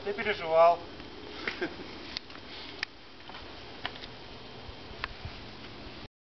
а ты переживал.